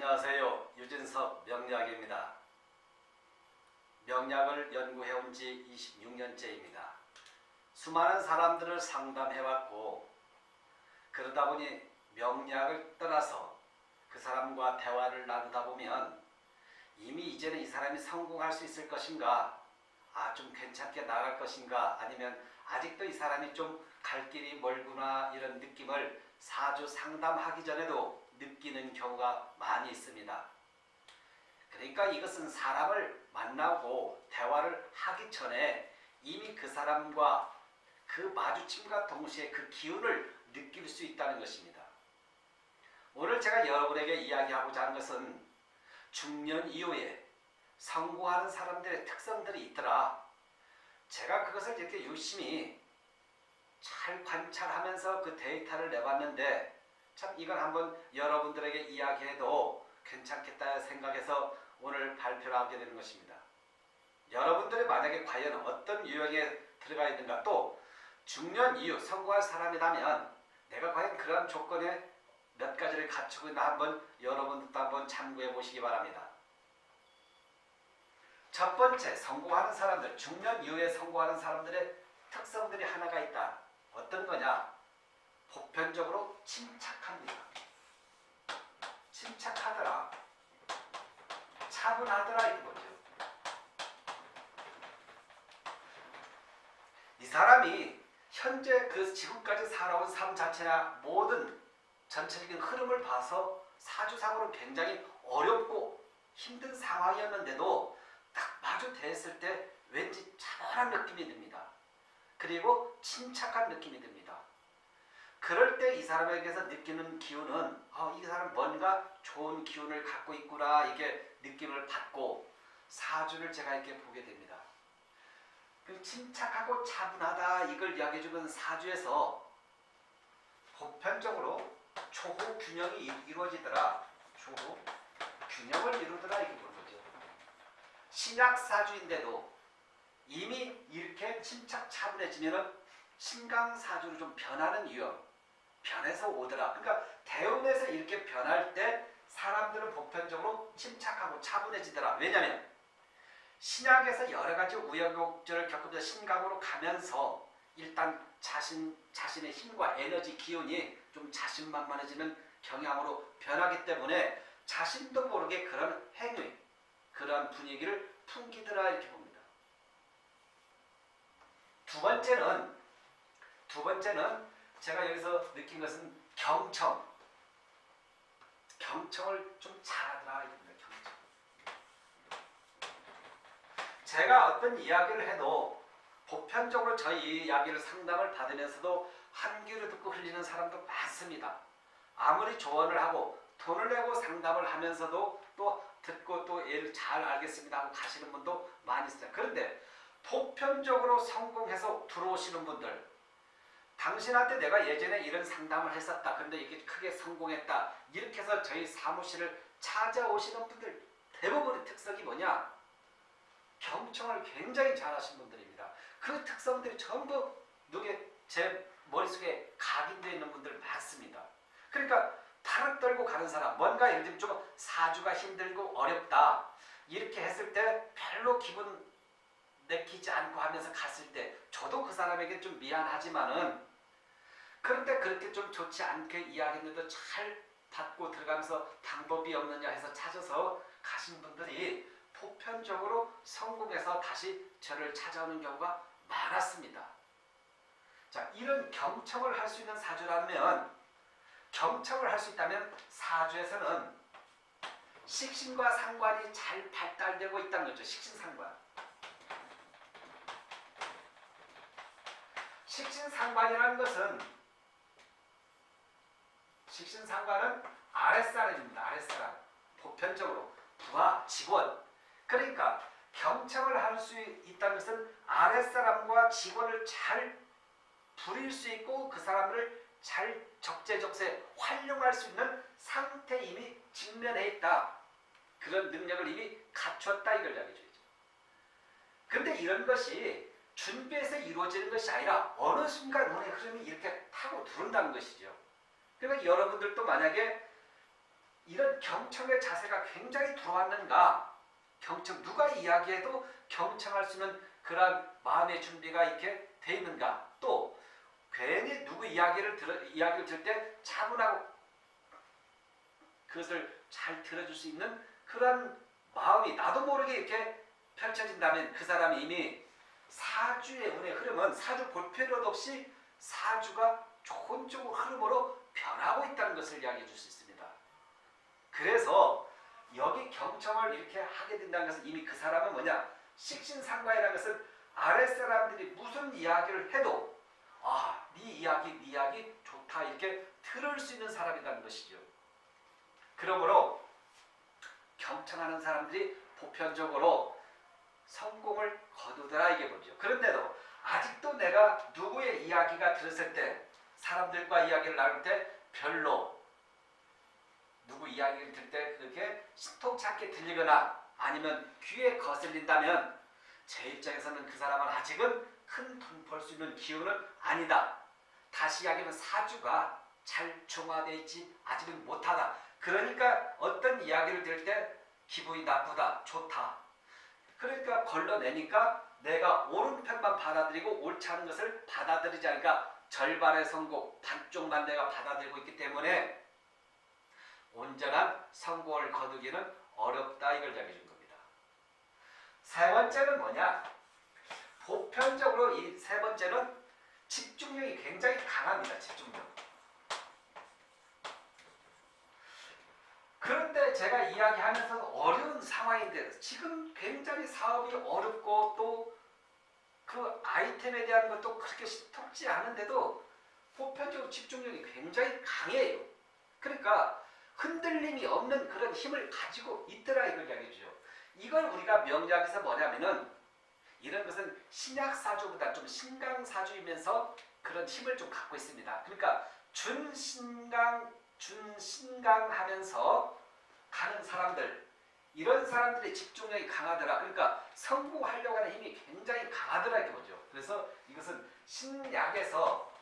안녕하세요. 유진석 명약입니다. 명약을 연구해온 지 26년째입니다. 수많은 사람들을 상담해왔고 그러다 보니 명약을 떠나서 그 사람과 대화를 나누다 보면 이미 이제는 이 사람이 성공할 수 있을 것인가 아 좀 괜찮게 나갈 것인가 아니면 아직도 이 사람이 좀 갈 길이 멀구나 이런 느낌을 사주 상담하기 전에도 느끼는 경우가 많이 있습니다. 그러니까 이것은 사람을 만나고 대화를 하기 전에 이미 그 사람과 그 마주침과 동시에 그 기운을 느낄 수 있다는 것입니다. 오늘 제가 여러분에게 이야기하고자 하는 것은 중년 이후에 성공하는 사람들의 특성들이 있더라. 제가 그것을 이렇게 열심히 잘 관찰하면서 그 데이터를 내봤는데 참 이걸 한번 여러분들에게 이야기해도 괜찮겠다 생각해서 오늘 발표를 하게 되는 것입니다. 여러분들이 만약에 과연 어떤 유형에 들어가 있는가 또 중년 이후 성공할 사람이라면 내가 과연 그런 조건에 몇 가지를 갖추고 있나 한번 여러분들도 한번 참고해 보시기 바랍니다. 첫 번째 성공하는 사람들 중년 이후에 성공하는 사람들의 특성들이 하나가 있다. 어떤 거냐? 보편적으로 침착합니다. 침착하더라. 차분하더라 이거죠. 이 사람이 현재 그 지금까지 살아온 삶 자체나 모든 전체적인 흐름을 봐서 사주상으로 굉장히 어렵고 힘든 상황이었는데도 딱 마주 대했을 때 왠지 차분한 느낌이 듭니다. 그리고 침착한 느낌이 듭니다. 그럴 때 이 사람에게서 느끼는 기운은 어, 이 사람 뭔가 좋은 기운을 갖고 있구나 이게 느낌을 받고 사주를 제가 이렇게 보게 됩니다. 그 침착하고 차분하다 이걸 이야기해 주는 사주에서 보편적으로 초호 균형이 이루어지더라. 초호 균형을 이루더라 이게 보는 거죠. 신약 사주인데도 이미 이렇게 침착 차분해지면은 신강사주로 좀 변하는 유형 변해서 오더라. 그러니까 대운에서 이렇게 변할 때 사람들은 보편적으로 침착하고 차분해지더라. 왜냐하면 신약에서 여러 가지 우여곡절을 겪으면서 신강으로 가면서 일단 자신 자신의 힘과 에너지 기운이 좀 자신만만해지는 경향으로 변하기 때문에 자신도 모르게 그런 행위, 그런 분위기를 풍기더라 이렇게 봅니다. 두 번째는 두 번째는 제가 여기서 느낀 것은 경청. 경청을 좀 잘하더라. 경청. 제가 어떤 이야기를 해도 보편적으로 저희 이야기를 상담을 받으면서도 한 귀로 듣고 흘리는 사람도 많습니다. 아무리 조언을 하고 돈을 내고 상담을 하면서도 또 듣고 또 얘를 잘 알겠습니다 하고 가시는 분도 많이 있어요. 그런데 보편적으로 성공해서 들어오시는 분들 당신한테 내가 예전에 이런 상담을 했었다. 근데 이게 크게 성공했다. 이렇게 해서 저희 사무실을 찾아오시는 분들 대부분의 특성이 뭐냐? 경청을 굉장히 잘하신 분들입니다. 그 특성들이 전부 누게 제 머릿속에 각인되어 있는 분들 많습니다. 그러니까 발을 떨고 가는 사람 뭔가 예를 들면 좀 사주가 힘들고 어렵다. 이렇게 했을 때 별로 기분 내키지 않고 하면서 갔을 때 저도 그 사람에게 좀 미안하지만은 그런데 그렇게 좀 좋지 않게 이야기했는데도 잘 받고 들어가면서 방법이 없느냐 해서 찾아서 가신 분들이 보편적으로 성공해서 다시 저를 찾아오는 경우가 많았습니다. 자, 이런 경청을 할 수 있는 사주라면 경청을 할 수 있다면 사주에서는 식신과 상관이 잘 발달되고 있다는 거죠. 식신상관. 식신상관이라는 것은 식신상관은 아랫사람입니다. 아랫사람. 보편적으로 부하, 직원. 그러니까 경청을 할 수 있다는 것은 아랫사람과 직원을 잘 부릴 수 있고 그 사람을 잘 적재적소에 활용할 수 있는 상태 이미 직면해 있다. 그런 능력을 이미 갖췄다 이걸 이야기해 줘야죠. 그런데 이런 것이 준비해서 이루어지는 것이 아니라 어느 순간 운의 흐름이 이렇게 타고 들어온다는 것이죠. 그러니까 여러분들도 만약에 이런 경청의 자세가 굉장히 들어왔는가? 경청 누가 이야기해도 경청할 수 있는 그런 마음의 준비가 이렇게 돼 있는가? 또 괜히 누구 이야기를 들어 이야기를 들을 때 차분하고 그것을 잘 들어줄 수 있는 그런 마음이 나도 모르게 이렇게 펼쳐진다면 그 사람이 이미 사주의 운의 흐름은 사주 볼 필요도 없이 사주가 좋은 쪽으로 흐름으로 변하고 있다는 것을 이야기해 줄 수 있습니다. 그래서 여기 경청을 이렇게 하게 된다는 것은 이미 그 사람은 뭐냐 식신상과이라는 것은 아랫사람들이 무슨 이야기를 해도 아, 네 이야기, 네 이야기 좋다 이렇게 들을 수 있는 사람이라는 것이죠. 그러므로 경청하는 사람들이 보편적으로 성공을 거두더라 이게 뭐죠. 그런데도 아직도 내가 누구의 이야기가 들었을 때 사람들과 이야기를 나눌 때 별로 누구 이야기를 들을 때 그렇게 않게 들리거나 아니면 귀에 거슬린다면 제 입장에서는 그 사람은 아직은 큰 돈 벌 수 있는 기운은 아니다. 다시 이야기하면 사주가 잘 중화되어 있지 아직은 못하다. 그러니까 어떤 이야기를 들을 때 기분이 나쁘다, 좋다. 그러니까 걸러내니까 내가 옳은 편만 받아들이고 옳지 않은 것을 받아들이지 않으니까 절반의 성공, 반쪽만 내가 받아들이고 있기 때문에 온전한 성공을 거두기는 어렵다 이걸 이야기해 준 겁니다. 세 번째는 뭐냐? 보편적으로 이 세 번째는 집중력이 굉장히 강합니다. 집중력. 그런데 제가 이야기하면서 어려운 상황인데 지금 굉장히 사업이 어렵고 또 그 아이템에 대한 것도 그렇게 신통치 않은데도 보편적으로 집중력이 굉장히 강해요. 그러니까 흔들림이 없는 그런 힘을 가지고 있더라 이걸 이야기해 주죠. 이걸 우리가 명리학에서 뭐냐면은 이런 것은 신약사주보다 좀 신강사주이면서 그런 힘을 좀 갖고 있습니다. 그러니까 준신강, 준신강 하면서 가는 사람들 이런 사람들의 집중력이 강하더라. 그러니까 성공하려고 하는 힘이 굉장히 강하더라 이게 뭐죠. 그래서 이것은 신약에서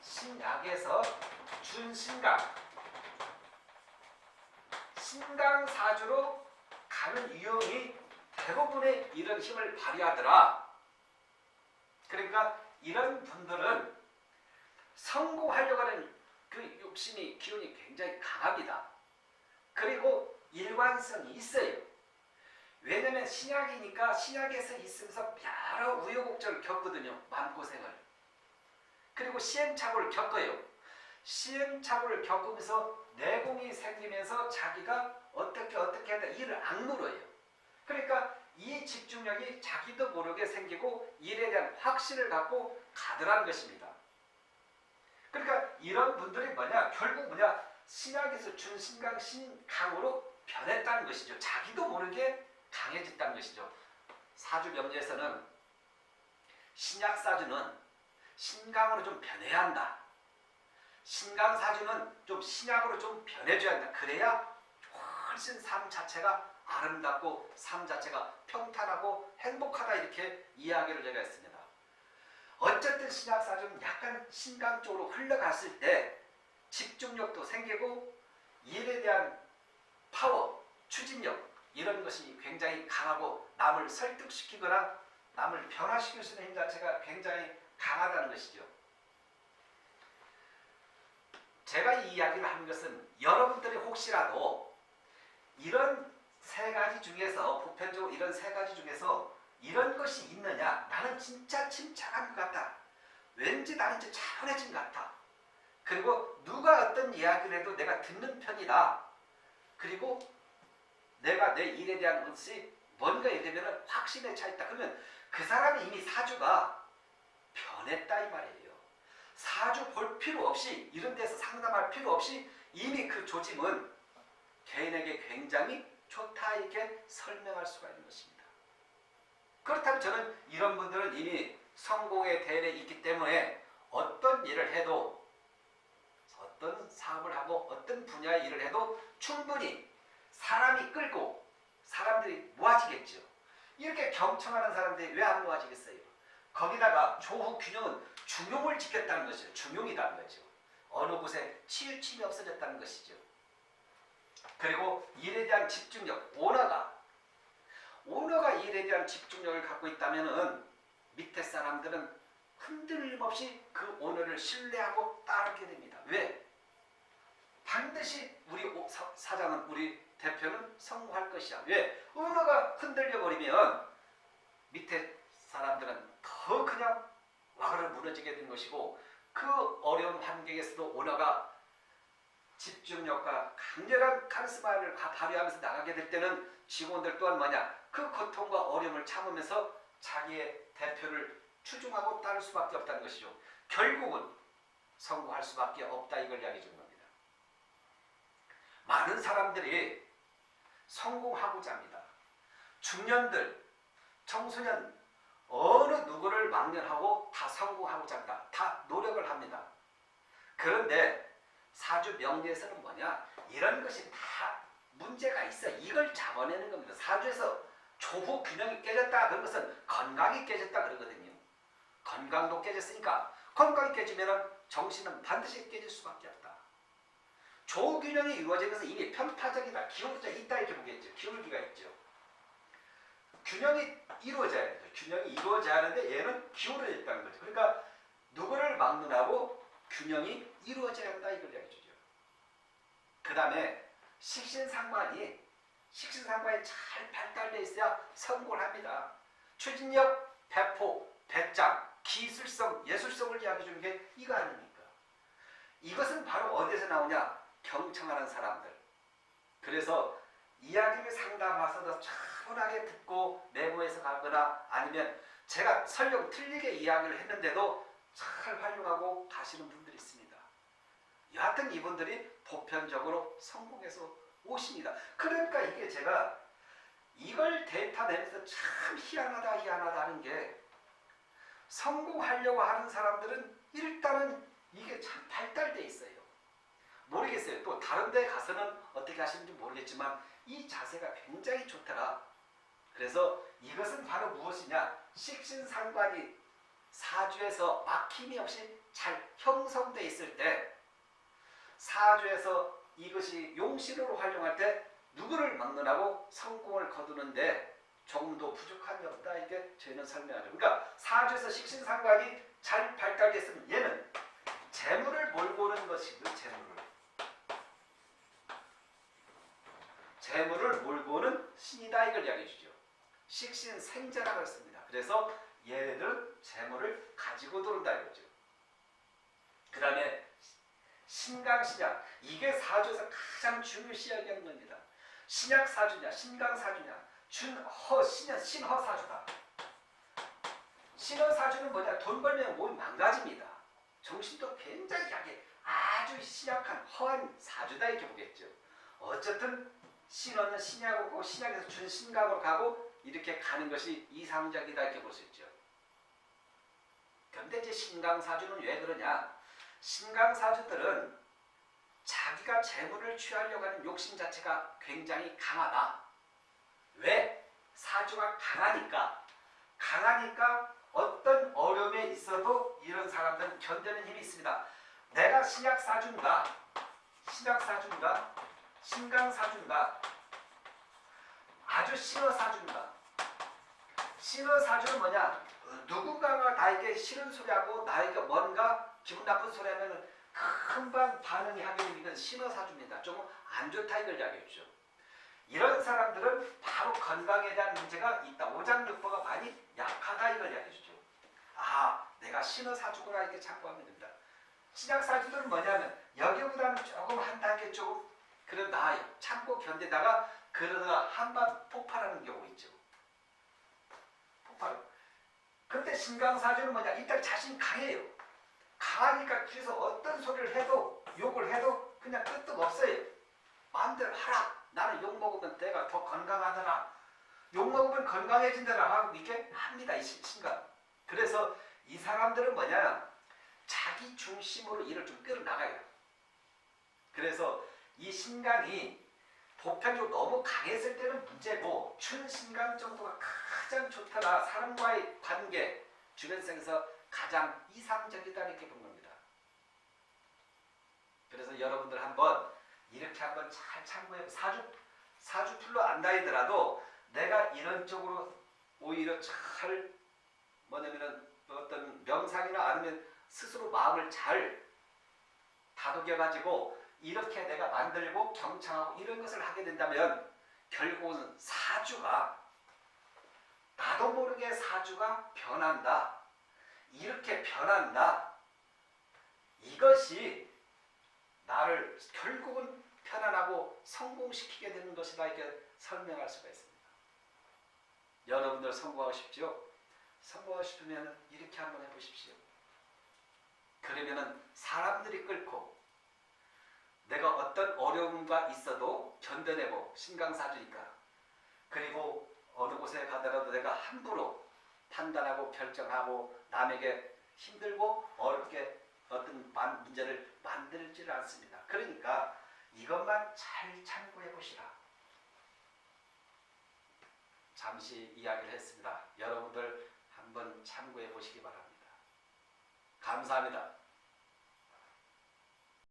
신약에서 준신강 신강사주로 가는 유형이 대부분의 이런 힘을 발휘하더라. 그러니까 이런 분들은 성공하려고 하는 그 욕심이 기운이 굉장히 강합니다. 그리고 일관성이 있어요. 왜냐면 신약이니까 신약에서 있으면서 여러 우여곡절을 겪거든요. 마음고생을. 그리고 시행착오를 겪어요. 시행착오를 겪으면서 내공이 생기면서 자기가 어떻게 어떻게 하다 일을 악물어요. 그러니까 이 집중력이 자기도 모르게 생기고 일에 대한 확신을 갖고 가더라는 것입니다. 그러니까 이런 분들이 뭐냐 결국 뭐냐 신약에서 준 신강 신강으로 변했다는 것이죠. 자기도 모르게 강해졌다는 것이죠. 사주 명리에서는 신약 사주는 신강으로 좀 변해야 한다. 신강 사주는 좀 신약으로 좀 변해줘야 한다. 그래야 훨씬 삶 자체가 아름답고 삶 자체가 평탄하고 행복하다 이렇게 이야기를 제가 했습니다. 어쨌든 신약 사주는 약간 신강 쪽으로 흘러갔을 때 집중력도 생기고 일에 대한 파워, 추진력 이런 것이 굉장히 강하고 남을 설득시키거나 남을 변화시킬 수 있는 힘 자체가 굉장히 강하다는 것이죠. 제가 이 이야기를 하는 것은 여러분들이 혹시라도 이런 세 가지 중에서 보편적으로 이런 세 가지 중에서 이런 것이 있느냐 나는 진짜 침착한 것 같다. 왠지 나는 이제 차분해진 것 같아. 그리고 누가 어떤 이야기를 해도 내가 듣는 편이다. 그리고 내가 내 일에 대한 것이 뭔가 이되면 확신에 차 있다. 그러면 그 사람이 이미 사주가 변했다 이 말이에요. 사주 볼 필요 없이 이런 데서 상담할 필요 없이 이미 그 조짐은 개인에게 굉장히 좋다 이렇게 설명할 수가 있는 것입니다. 그렇다면 저는 이런 분들은 이미 성공의 대례에 있기 때문에 어떤 일을 해도 어떤 사업을 하고 어떤 분야의 일을 해도 충분히 사람이 끌고 사람들이 모아지겠죠. 이렇게 경청하는 사람들이 왜 안 모아지겠어요? 거기다가 조후 균형은 중용을 지켰다는 것이죠. 중용이라는 거죠. 어느 곳에 치우침이 없어졌다는 것이죠. 그리고 일에 대한 집중력, 오너가 오너가 일에 대한 집중력을 갖고 있다면 은 밑에 사람들은 흔들림 없이 그 오너를 신뢰하고 따르게 됩니다. 왜? 반드시 우리 사장은 우리 대표는 성공할 것이야. 왜? 오너가 흔들려 버리면 밑에 사람들은 더 그냥 와그러 무너지게 된 것이고 그 어려운 환경에서도 오너가 집중력과 강렬한 카리스마를 가- 발휘하면서 나가게 될 때는 직원들 또한 뭐냐 그 고통과 어려움을 참으면서 자기의 대표를 추종하고 따를 수밖에 없다는 것이죠. 결국은 성공할 수밖에 없다 이걸 이야기해 주는 겁니다. 많은 사람들이 성공하고자 합니다. 중년들, 청소년 어느 누구를 막론하고 다 성공하고자 한다. 다 노력을 합니다. 그런데 사주 명리에서는 뭐냐? 이런 것이 다 문제가 있어. 이걸 잡아내는 겁니다. 사주에서 조후 균형이 깨졌다 그런 것은 건강이 깨졌다 그러거든요. 건강도 깨졌으니까 건강이 깨지면 정신은 반드시 깨질 수밖에 없다. 조후 균형이 이루어진 것은 이미 편파적이다. 기울기가 있다 이렇게 보겠죠. 기울기가 있죠. 균형이 이루어져야 돼요. 균형이 이루어져야 하는데 얘는 기울어져 있다는 거죠. 그러니까 누구를 막론하고 균형이 이루어져야 한다 이걸 이야기해 주죠. 그 다음에 식신상관이 식신상관이 잘 발달되어 있어야 성공을 합니다. 추진력, 배포, 배짱, 기술성, 예술성을 이야기해 주는 게 이거 아닙니까? 이것은 바로 어디서 나오냐? 경청하는 사람들. 그래서 이야기를 상담하서도 차분하게 듣고 메모해서 가거나 아니면 제가 설령 틀리게 이야기를 했는데도 잘 활용하고 가시는 분들이 있습니다. 여하튼 이분들이 보편적으로 성공해서 오십니다. 그러니까 이게 제가 이걸 데이터 내면서 참 희한하다 희한하다 하는 게 성공하려고 하는 사람들은 일단은 이게 참 발달돼 있어요. 모르겠어요. 또 다른 데 가서는 어떻게 하시는지 모르겠지만 이 자세가 굉장히 좋더라. 그래서 이것은 바로 무엇이냐? 식신상관이 사주에서 막힘이 없이 잘 형성돼 있을 때 사주에서 이것이 용신으로 활용할 때 누구를 막론하고 성공을 거두는데 조금 더 부족한 게 없다 이게 저희는 설명하죠. 그러니까 사주에서 식신상관이 잘 발달됐으면 얘는 재물을 몰고 오는 것이고 재물을 재물을 몰고 오는 신이다 이걸 이야기해 주죠. 식신 생자라고 했습니다. 그래서 얘네들은 재물을 가지고 들어온다 이거죠. 그 다음에 신강신약 이게 사주에서 가장 중요시 여기는 겁니다. 신약 사주냐 신강 사주냐 준허 신현 신허 사주다. 신허 사주는 뭐냐 돈 벌면 몸이 망가집니다. 정신도 굉장히 약해 아주 신약한 허한 사주다 이렇게 보겠죠. 어쨌든 신원은 신약이고 신약에서 준신강으로 가고 이렇게 가는 것이 이상적이다 이렇게 볼 수 있죠. 그런데 이제 신강사주는 왜 그러냐? 신강사주들은 자기가 재물을 취하려고 하는 욕심 자체가 굉장히 강하다. 왜? 사주가 강하니까. 강하니까 어떤 어려움에 있어도 이런 사람들은 견디는 힘이 있습니다. 내가 신약사주인가? 신약사주인가? 신강사주인가? 아주 신어사주인가? 신어사주는 뭐냐? 누군가가 나에게 싫은 소리하고 나에게 뭔가 기분 나쁜 소리 하면 금방 반응이 하게 되는 이건 신어 사주입니다. 좀안 좋다 이걸 이야기해 주죠. 이런 사람들은 바로 건강에 대한 문제가 있다. 오장육부가 많이 약하다 이걸 이야기해 주죠. 아 내가 신어 사주구나 이렇게 참고하면 됩니다. 신약 사주들은 뭐냐면 여기보다는 조금 한 단계 조금 그래 나아요. 참고 견디다가 그러다가 한번 폭발하는 경우 있죠. 폭발. 근데 신강사주는 뭐냐? 일단 자신 강해요. 강하니까 뒤에서 어떤 소리를 해도 욕을 해도 그냥 끄떡 없어요. 마음대로 하라. 나는 욕 먹으면 내가 더 건강하더라. 욕 먹으면 건강해진다라 하고 이게 합니다. 이 신- 신강. 그래서 이 사람들은 뭐냐? 자기 중심으로 일을 좀 끌어나가요. 신강이 보편적으로 너무 강했을 때는 문제고 춘신강 정도가 가장 좋더라. 사람과의 관계, 주변성에서 가장 이상적이다 이렇게 본 겁니다. 그래서 여러분들 한번 이렇게 한번 잘 참고해 사주 사주 풀로 안 다니더라도 내가 이런 쪽으로 오히려 잘 뭐냐면은 어떤 명상이나 아니면 스스로 마음을 잘 다독여 가지고 이렇게 내가 만들고 경청하고 이런 것을 하게 된다면 결국은 사주가 나도 모르게 사주가 변한다. 이렇게 변한다. 이것이 나를 결국은 편안하고 성공시키게 되는 것이다 이렇게 설명할 수가 있습니다. 여러분들 성공하고 싶죠? 성공하고 싶으면 이렇게 한번 해보십시오. 그러면은 사람들이 내가 어떤 어려움과 있어도 견뎌내고 신강사주니까 그리고 어느 곳에 가더라도 내가 함부로 판단하고 결정하고 남에게 힘들고 어렵게 어떤 만- 문제를 만들지를 않습니다. 그러니까 이것만 잘 참고해 보시라. 잠시 이야기를 했습니다. 여러분들 한번 참고해 보시기 바랍니다. 감사합니다.